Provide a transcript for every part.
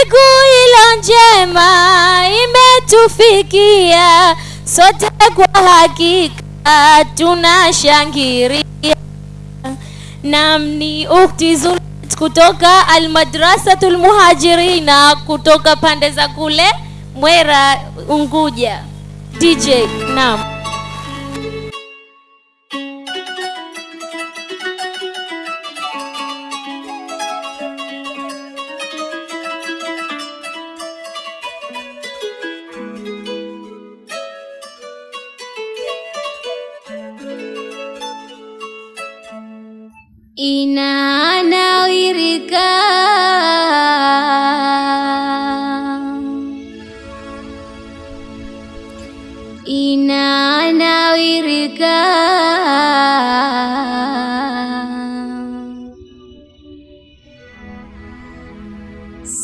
siku ilo njema imetufikia, sote kwa hakika tunashangiria. Nam ni ukhti Zulet kutoka Almadrasatul Muhajirina kutoka pande za kule Mwera Unguja. DJ, naam.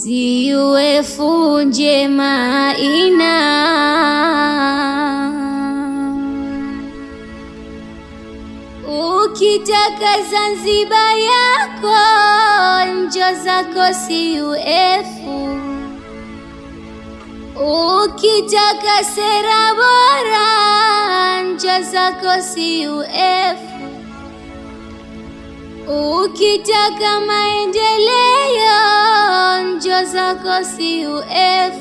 Siuefu funje maina. Ukitaka Zanzibar yako njo zako siuefu, ukitaka sera bora njo zako siuefu, ukitaka maendeleo njo zako CUF,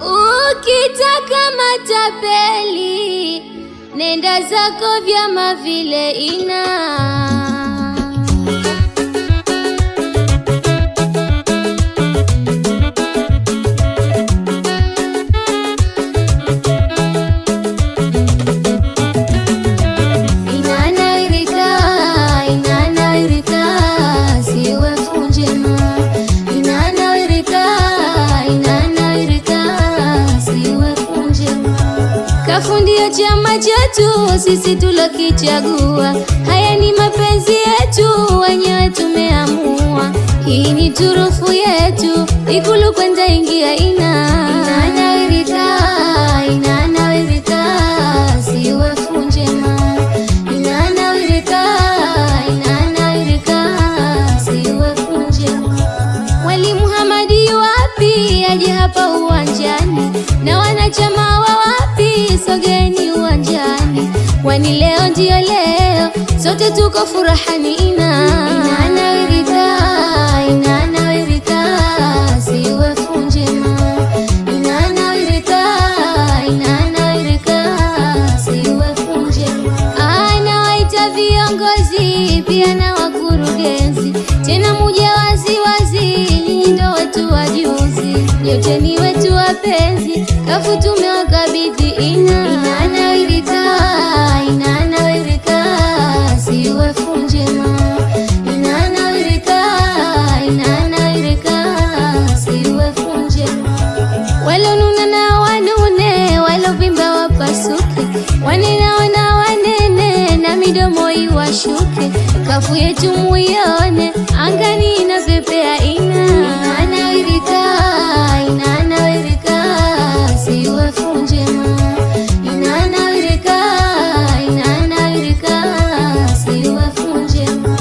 ukitaka matapeli nenda zako vyama vile ina kafundia chama chetu sisi tulokichagua. Haya ni mapenzi yetu wenyewe tumeamua. Hii ni turufu yetu ikulu kwenda ingia ina leo ndio leo. Sote tuko furahani ina. Ina njema. Anawaita viongozi pia na wakurugenzi. Tena ni wetu wapenzi kafu tumewakabidhi ina midomo iwashuke kafu yetu muione angani inapepea ina inanawirika inanawirika ina njema inanawirika inanawirika siwefu ma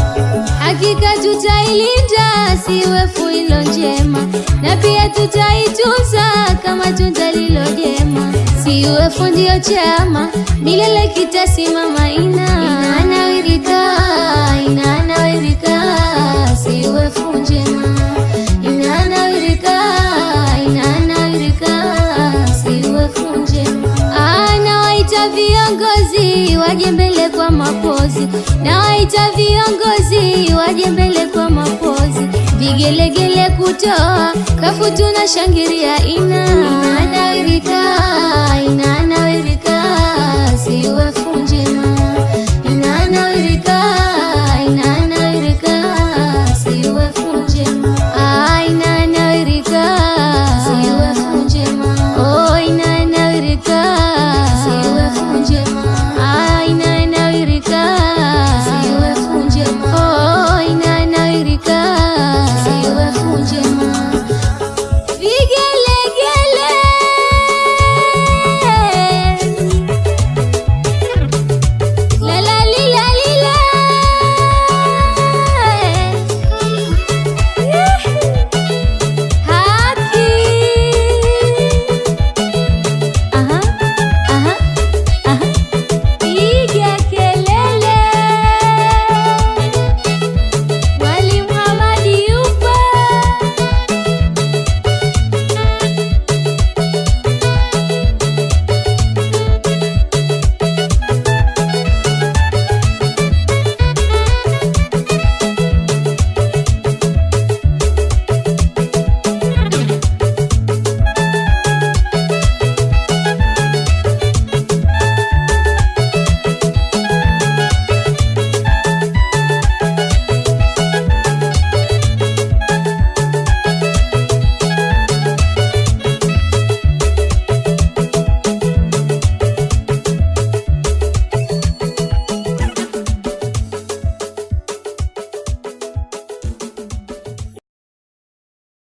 hakika tutailinda siwefu ilo njema. Na pia tutaitunza kama tunda lilo jema. Siwefu ndio chama milele kitasimama ina. Inanawirika viongozi waje mapozi. Nawaita viongozi waje mbele kwa mapozi. Vigelegele kutoa kafu tunashangiria ina. Inanawirika